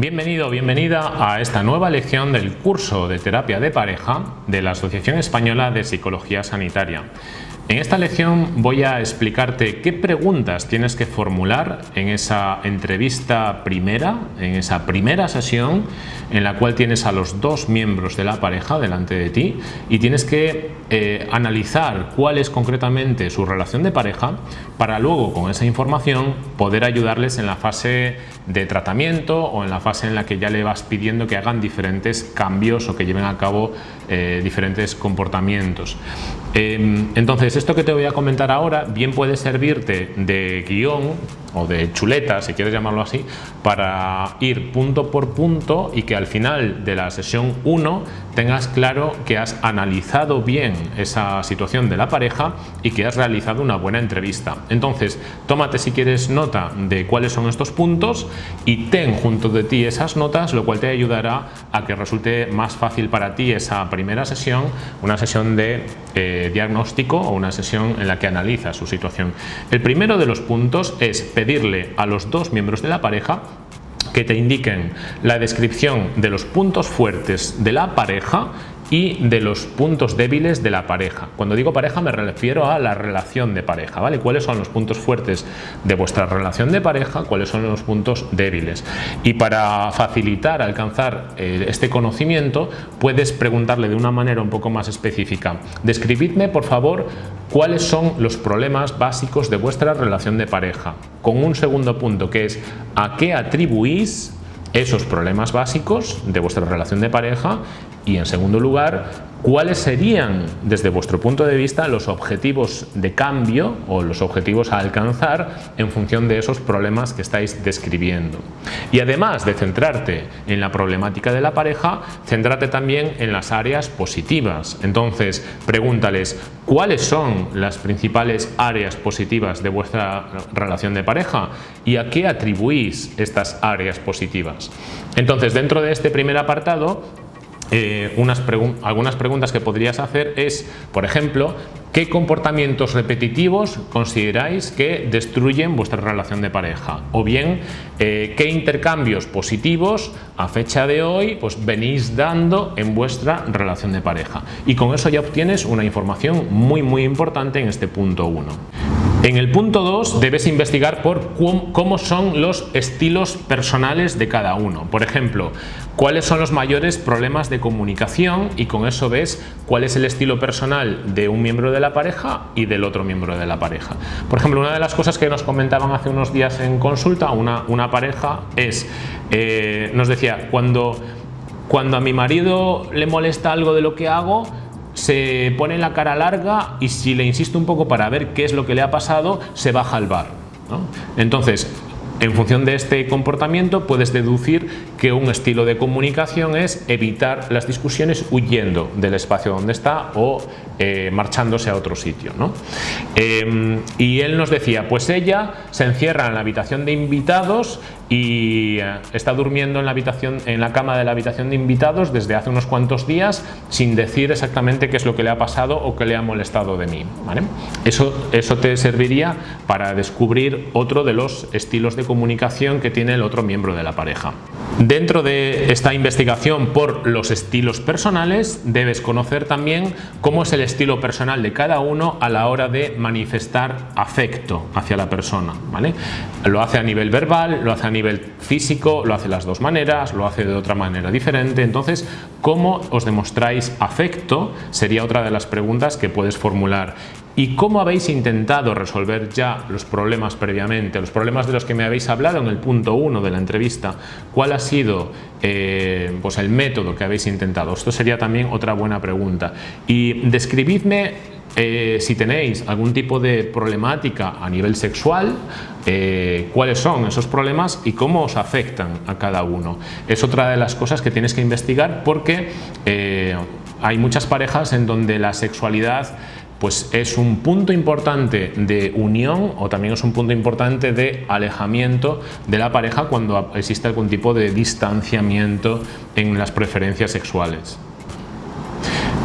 Bienvenido o bienvenida a esta nueva lección del curso de terapia de pareja de la Asociación Española de Psicología Sanitaria. En esta lección voy a explicarte qué preguntas tienes que formular en esa entrevista primera, en esa primera sesión en la cual tienes a los dos miembros de la pareja delante de ti y tienes que eh, analizar cuál es concretamente su relación de pareja para luego con esa información poder ayudarles en la fase de tratamiento o en la fase en la que ya le vas pidiendo que hagan diferentes cambios o que lleven a cabo eh, diferentes comportamientos. Em, entonces, esto que te voy a comentar ahora bien puede servirte de guion o de chuleta, si quieres llamarlo así, para ir punto por punto y que al final de la sesión 1 tengas claro que has analizado bien esa situación de la pareja y que has realizado una buena entrevista. Entonces, tómate si quieres nota de cuáles son estos puntos y ten junto de ti esas notas, lo cual te ayudará a que resulte más fácil para ti esa primera sesión, una sesión de eh, diagnóstico o una sesión en la que analiza su situación. El primero de los puntos es pedirle a los dos miembros de la pareja que te indiquen la descripción de los puntos fuertes de la pareja y de los puntos débiles de la pareja. Cuando digo pareja me refiero a la relación de pareja, ¿vale? ¿Cuáles son los puntos fuertes de vuestra relación de pareja? ¿Cuáles son los puntos débiles? Y para facilitar alcanzar eh, este conocimiento puedes preguntarle de una manera un poco más específica. Describidme por favor cuáles son los problemas básicos de vuestra relación de pareja. Con un segundo punto que es a qué atribuís esos problemas básicos de vuestra relación de pareja y en segundo lugar cuáles serían desde vuestro punto de vista los objetivos de cambio o los objetivos a alcanzar en función de esos problemas que estáis describiendo. Y además de centrarte en la problemática de la pareja, centrate también en las áreas positivas. Entonces, pregúntales cuáles son las principales áreas positivas de vuestra relación de pareja y a qué atribuís estas áreas positivas. Entonces, dentro de este primer apartado, eh, unas algunas preguntas que podrías hacer es, por ejemplo, ¿qué comportamientos repetitivos consideráis que destruyen vuestra relación de pareja? O bien, eh, ¿qué intercambios positivos a fecha de hoy pues, venís dando en vuestra relación de pareja? Y con eso ya obtienes una información muy muy importante en este punto 1. En el punto 2 debes investigar por cómo son los estilos personales de cada uno. Por ejemplo, cuáles son los mayores problemas de comunicación y con eso ves cuál es el estilo personal de un miembro de la pareja y del otro miembro de la pareja. Por ejemplo, una de las cosas que nos comentaban hace unos días en consulta una, una pareja es, eh, nos decía, cuando, cuando a mi marido le molesta algo de lo que hago, se pone la cara larga y si le insisto un poco para ver qué es lo que le ha pasado, se baja al bar. Entonces, en función de este comportamiento puedes deducir que un estilo de comunicación es evitar las discusiones huyendo del espacio donde está o eh, marchándose a otro sitio. Em, y él nos decía, pues ella se encierra en la habitación de invitados y eh, está durmiendo en la, habitación, en la cama de la habitación de invitados desde hace unos cuantos días sin decir exactamente qué es lo que le ha pasado o qué le ha molestado de mí. Eso, eso te serviría para descubrir otro de los estilos de comunicación que tiene el otro miembro de la pareja. Dentro de esta investigación por los estilos personales debes conocer también cómo es el estilo personal de cada uno a la hora de manifestar afecto hacia la persona. ¿vale? Lo hace a nivel verbal, lo hace a nivel físico, lo hace las dos maneras, lo hace de otra manera diferente. Entonces, ¿cómo os demostráis afecto? Sería otra de las preguntas que puedes formular. ¿Y cómo habéis intentado resolver ya los problemas previamente? Los problemas de los que me habéis hablado en el punto 1 de la entrevista. ¿Cuál ha sido eh, pues el método que habéis intentado? Esto sería también otra buena pregunta. Y describidme eh, si tenéis algún tipo de problemática a nivel sexual, eh, cuáles son esos problemas y cómo os afectan a cada uno. Es otra de las cosas que tienes que investigar porque hay muchas parejas en donde la sexualidad pues es un punto importante de unión o también es un punto importante de alejamiento de la pareja cuando existe algún tipo de distanciamiento en las preferencias sexuales.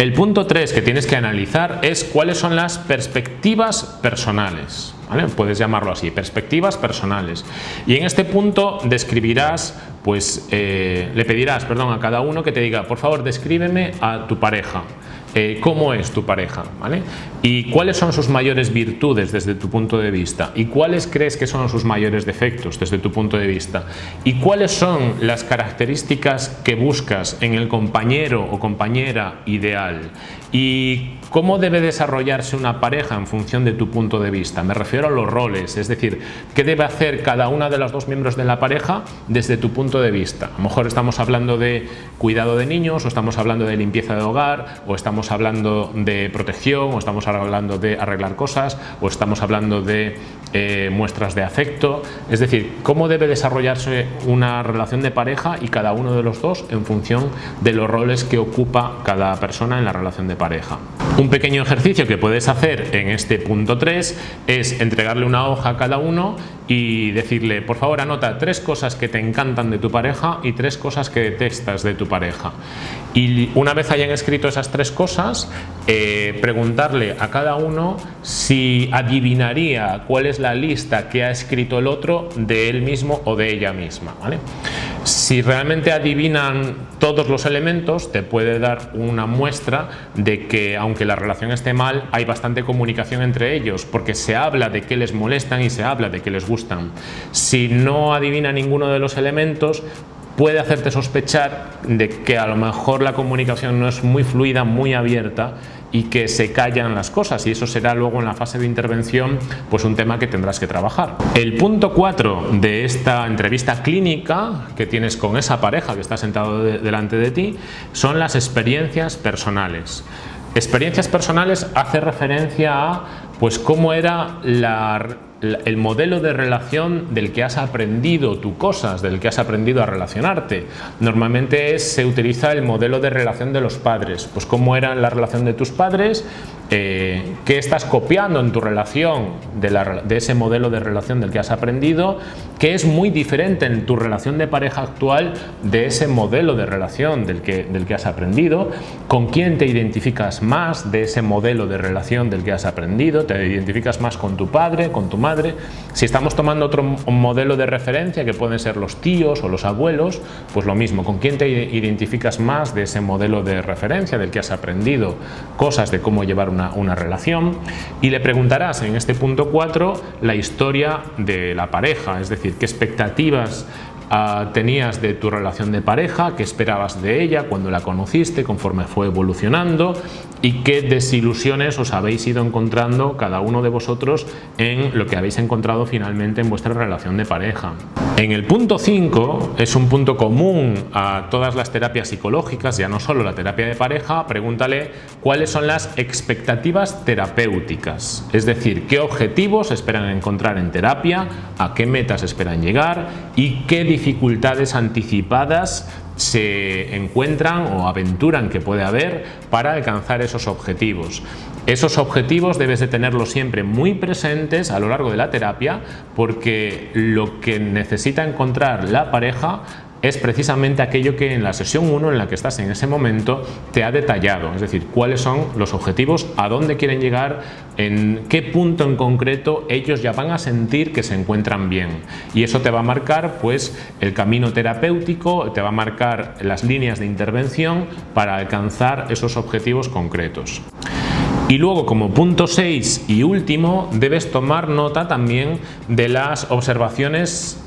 El punto 3 que tienes que analizar es cuáles son las perspectivas personales. Puedes llamarlo así, perspectivas personales. Y en este punto describirás, pues eh, le pedirás perdón, a cada uno que te diga, por favor, descríbeme a tu pareja. Eh, cómo es tu pareja ¿vale? y cuáles son sus mayores virtudes desde tu punto de vista y cuáles crees que son sus mayores defectos desde tu punto de vista y cuáles son las características que buscas en el compañero o compañera ideal y cómo debe desarrollarse una pareja en función de tu punto de vista. Me refiero a los roles, es decir, qué debe hacer cada una de los dos miembros de la pareja desde tu punto de vista. A lo mejor estamos hablando de cuidado de niños o estamos hablando de limpieza de hogar o estamos hablando de protección o estamos hablando de arreglar cosas o estamos hablando de eh, muestras de afecto, es decir, cómo debe desarrollarse una relación de pareja y cada uno de los dos en función de los roles que ocupa cada persona en la relación de pareja. Un pequeño ejercicio que puedes hacer en este punto 3 es entregarle una hoja a cada uno y decirle, por favor anota tres cosas que te encantan de tu pareja y tres cosas que detestas de tu pareja. Y una vez hayan escrito esas tres cosas, eh, preguntarle a cada uno si adivinaría cuál es la lista que ha escrito el otro de él mismo o de ella misma. ¿vale? Si realmente adivinan todos los elementos, te puede dar una muestra de que aunque la relación esté mal, hay bastante comunicación entre ellos, porque se habla de qué les molestan y se habla de qué les gustan. Si no adivina ninguno de los elementos, puede hacerte sospechar de que a lo mejor la comunicación no es muy fluida, muy abierta y que se callan las cosas y eso será luego en la fase de intervención pues un tema que tendrás que trabajar. El punto 4 de esta entrevista clínica que tienes con esa pareja que está sentado delante de ti son las experiencias personales. Experiencias personales hace referencia a pues cómo era la el modelo de relación del que has aprendido tú cosas, del que has aprendido a relacionarte. Normalmente se utiliza el modelo de relación de los padres, pues cómo era la relación de tus padres, eh, qué estás copiando en tu relación de, ese modelo de relación del que has aprendido, que es muy diferente en tu relación de pareja actual de ese modelo de relación del que, del que has aprendido, con quién te identificas más de ese modelo de relación del que has aprendido, te identificas más con tu padre, con tu madre, si estamos tomando otro modelo de referencia que pueden ser los tíos o los abuelos, pues lo mismo, con quién te identificas más de ese modelo de referencia del que has aprendido cosas de cómo llevar una una, relación y le preguntarás en este punto 4 la historia de la pareja, es decir, qué expectativas Ah, tenías de tu relación de pareja, qué esperabas de ella cuando la conociste, conforme fue evolucionando y qué desilusiones os habéis ido encontrando cada uno de vosotros en lo que habéis encontrado finalmente en vuestra relación de pareja. En el punto 5 es un punto común a todas las terapias psicológicas, ya no solo la terapia de pareja, pregúntale cuáles son las expectativas terapéuticas, es decir, qué objetivos esperan encontrar en terapia, a qué metas esperan llegar y qué dificultades anticipadas se encuentran o aventuran que puede haber para alcanzar esos objetivos. Esos objetivos debes de tenerlos siempre muy presentes a lo largo de la terapia porque lo que necesita encontrar la pareja es precisamente aquello que en la sesión 1 en la que estás en ese momento te ha detallado, es decir, cuáles son los objetivos, a dónde quieren llegar, en qué punto en concreto ellos ya van a sentir que se encuentran bien y eso te va a marcar pues el camino terapéutico, te va a marcar las líneas de intervención para alcanzar esos objetivos concretos. Y luego como punto 6 y último debes tomar nota también de las observaciones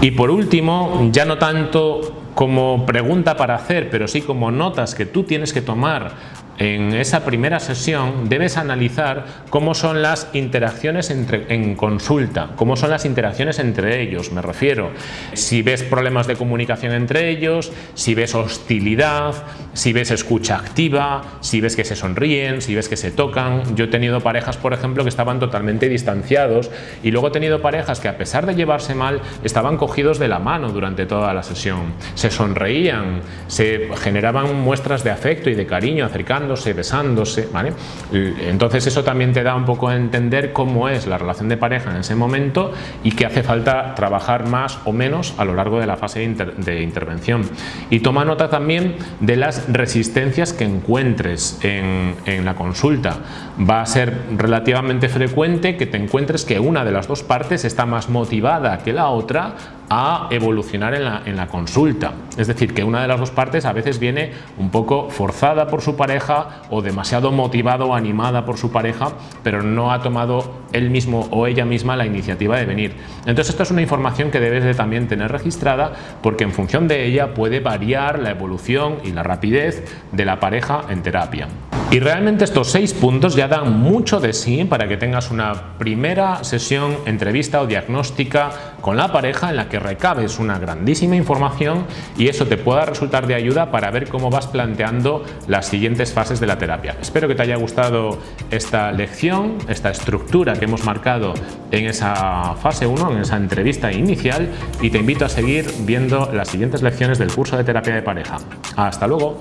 y por último, ya no tanto como pregunta para hacer, pero sí como notas que tú tienes que tomar en esa primera sesión debes analizar cómo son las interacciones entre, en consulta, cómo son las interacciones entre ellos, me refiero. Si ves problemas de comunicación entre ellos, si ves hostilidad, si ves escucha activa, si ves que se sonríen, si ves que se tocan. Yo he tenido parejas, por ejemplo, que estaban totalmente distanciados y luego he tenido parejas que a pesar de llevarse mal, estaban cogidos de la mano durante toda la sesión. Se sonreían, se generaban muestras de afecto y de cariño acercando besándose, ¿vale? Entonces eso también te da un poco a entender cómo es la relación de pareja en ese momento y que hace falta trabajar más o menos a lo largo de la fase de, intervención. Y toma nota también de las resistencias que encuentres en, en la consulta. Va a ser relativamente frecuente que te encuentres que una de las dos partes está más motivada que la otra a evolucionar en la, en la, consulta. Es decir, que una de las dos partes a veces viene un poco forzada por su pareja o demasiado motivada o animada por su pareja, pero no ha tomado él mismo o ella misma la iniciativa de venir. Entonces esto es una información que debes de también tener registrada porque en función de ella puede variar la evolución y la rapidez de la pareja en terapia. Y realmente estos seis puntos ya dan mucho de sí para que tengas una primera sesión, entrevista o diagnóstica con la pareja en la que recabes una grandísima información y eso te pueda resultar de ayuda para ver cómo vas planteando las siguientes fases de la terapia. Espero que te haya gustado esta lección, esta estructura que hemos marcado en esa fase 1, en esa entrevista inicial y te invito a seguir viendo las siguientes lecciones del curso de terapia de pareja. ¡Hasta luego!